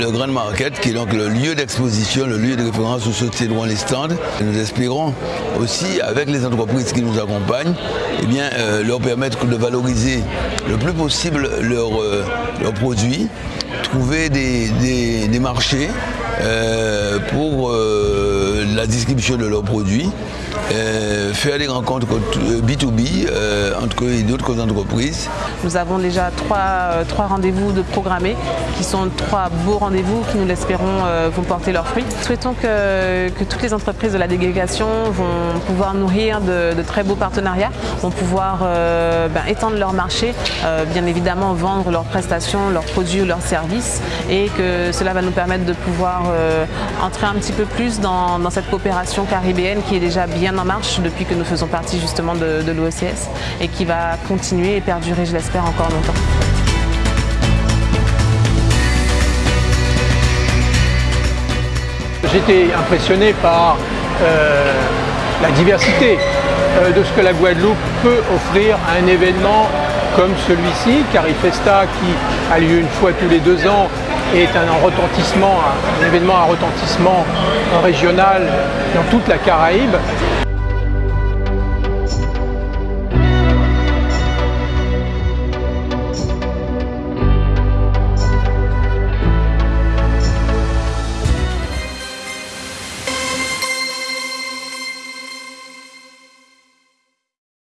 le Grand Market, qui est donc le lieu d'exposition, le lieu de référence où se tiendront les stands. nous espérons aussi, avec les entreprises qui nous accompagnent, eh bien, euh, leur permettre de valoriser le plus possible leurs euh, produits, trouver des, marchés euh, pour la distribution de leurs produits faire des rencontres B2B euh, euh, entre et d'autres entreprises. Nous avons déjà trois, trois rendez-vous de programmés qui sont trois beaux rendez-vous qui nous l'espérons vont porter leurs fruits. Souhaitons que, toutes les entreprises de la délégation vont pouvoir nourrir de, très beaux partenariats, vont pouvoir ben, étendre leur marché, bien évidemment vendre leurs prestations, leurs produits ou leurs services et que cela va nous permettre de pouvoir entrer un petit peu plus dans, cette coopération caribéenne qui est déjà bien en marche depuis que nous faisons partie justement de, de l'OCS et qui va continuer et perdurer, je encore longtemps. J'étais impressionné par euh, la diversité euh, de ce que la Guadeloupe peut offrir à un événement comme celui-ci, Carifesta, qui a lieu une fois tous les deux ans, est un retentissement, un événement à retentissement régional dans toute la Caraïbe.